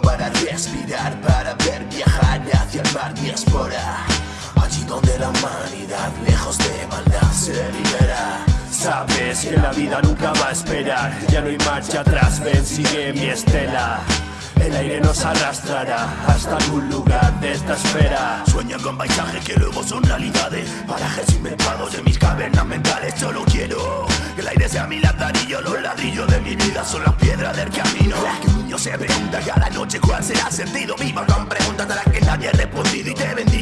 para respirar, para ver viajar hacia el mar diáspora. Allí donde la humanidad, lejos de maldad, se libera. Sabes que la vida nunca va a esperar, ya no hay marcha atrás, ven, sigue mi estela. El aire nos arrastrará hasta algún lugar de esta esfera Sueña con paisajes que luego son realidades Parajes inventados de mis cavernas mentales Solo quiero que el aire sea mi ladrillo Los ladrillos de mi vida son las piedras del camino se pregunta cada noche cuál será sentido. Viva con preguntas a las que nadie ha respondido. Y te bendigo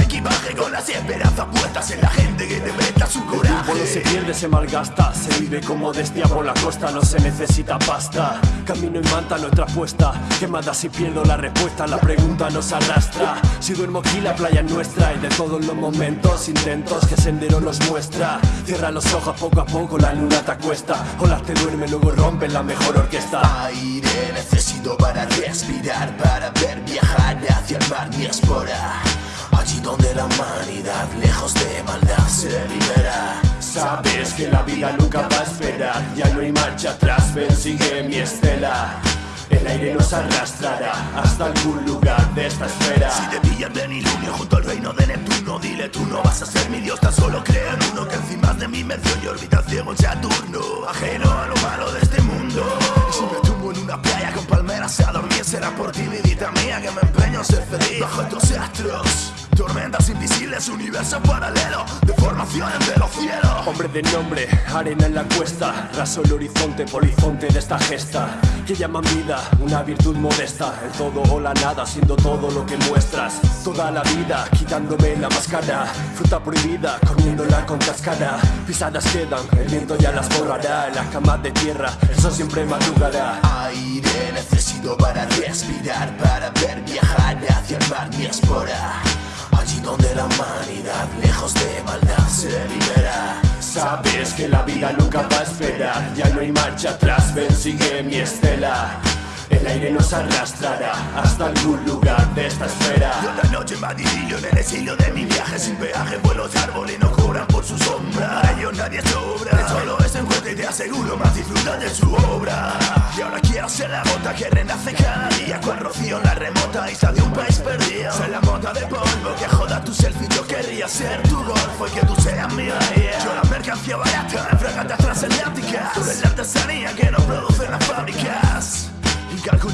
equipaje con las esperanzas puestas en la gente que te presta su coraje. Cuando se pierde se malgasta, se vive con modestia por la costa No se necesita pasta, camino y manta nuestra apuesta Quemada si pierdo la respuesta, la pregunta nos arrastra. Si duermo aquí la playa es nuestra Y de todos los momentos, intentos que sendero nos muestra. Cierra los ojos poco a poco, la luna te acuesta. Olas te duerme, luego rompen la mejor orquesta. Aire necesito para respirar Para ver viajar hacia el mar mi espora la humanidad, lejos de maldad, se libera Sabes que la vida nunca va a esperar Ya no hay marcha atrás, ven sigue mi estela. El aire nos arrastrará hasta algún lugar de esta esfera. Si te pillan de nilunio junto al reino de Neptuno Dile tú no vas a ser mi dios, tan solo crea en uno Que encima de mi mención y orbita ciego Saturno. Ajeno a lo malo de este mundo. Si me tumbo en una playa con palmeras a dormir Será por ti, vidita mía, que me empeño en ser feliz. Bajo estos astros Tormentas invisibles, universo paralelo Deformaciones de los cielos. Hombre de nombre, arena en la cuesta Raso el horizonte, polizonte de esta gesta Que llaman vida, una virtud modesta El todo o la nada, siendo todo lo que muestras Toda la vida, quitándome la máscara Fruta prohibida, comiéndola con cascara Pisadas quedan, el viento ya las borrará En las camas de tierra, eso siempre madrugará. Aire necesito para respirar Para ver viajar hacia el mar mi espora donde la humanidad, lejos de maldad, se libera. Sabes que la vida nunca va a esperar Ya no hay marcha atrás, ven sigue mi estela. El aire nos arrastrará hasta algún lugar de esta esfera. Yo la noche madidillo en el exilio de mi viaje Sin peaje por los árboles no cobran por su sombra. Para ellos nadie sobra. Solo es encuentro y te aseguro más disfruta de su obra. Y ahora quiero ser la gota que renace cada día Con rocío en la remota isla de un país perdido ser tu golfo y que tú seas mi yeah. Yo la mercancía barata fragatas transatlánticas eres la artesanía que no producen las fábricas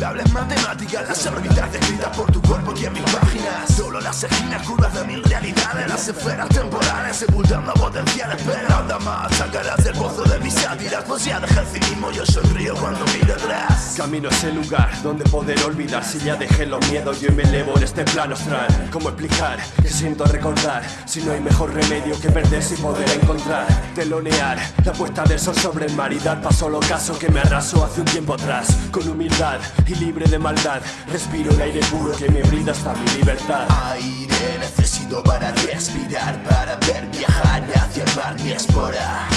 Incalculables matemáticas, las órbitas descritas por tu cuerpo y en mis páginas. Solo las esquinas curvas de mil realidades, las esferas temporales sepultando potenciales Pero nada más, sacarás del pozo de mis sátiras. Pues ya dejé el cinismo, yo sonrío cuando miro atrás. Camino a ese lugar donde poder olvidar. Si ya dejé los miedos, yo me elevo en este plano astral. ¿Cómo explicar que siento recordar? Si no hay mejor remedio que perderse y poder encontrar Telonear. La puesta del sol sobre el mar Y dar paso al ocaso que me arrasó hace un tiempo atrás. Con humildad y libre de maldad. Respiro el aire puro que me brinda hasta mi libertad. Aire necesito para respirar Para ver viajar hacia el mar mi espora.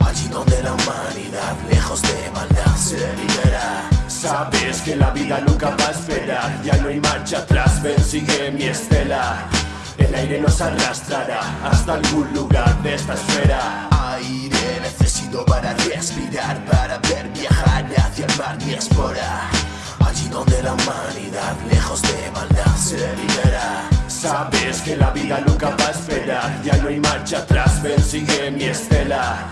Allí donde la humanidad, lejos de maldad, se libera. Sabes que la vida nunca va a esperar Ya no hay marcha atrás, ven sigue mi estela. El aire nos arrastrará hasta algún lugar de esta esfera. Aire necesito para respirar Para ver viajar hacia el mar mi espora Allí donde la humanidad, lejos de maldad, se Sabes que la vida nunca va a esperar Ya no hay marcha atrás, ven sigue mi estela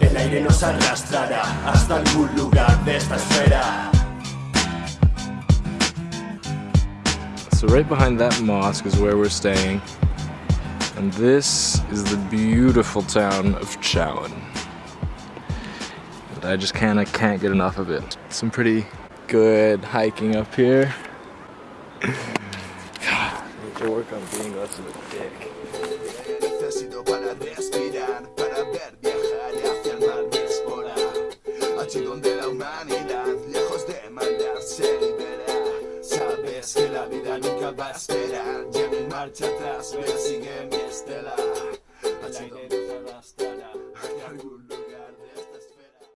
El aire nos arrastrará hasta algún lugar de esta esfera So right behind that mosque is where we're staying. And this is the beautiful town of Chowan. I just kinda can't get enough of it. Some pretty good hiking up here. Need to work on being less of a dick. Necesito para respirar, para ver viajar hacia el mar mi espora Allí donde la humanidad, lejos de maldad, se libera Sabes que la vida nunca va a esperar Ya no hay marcha atrás, me sigue mi estela Allí donde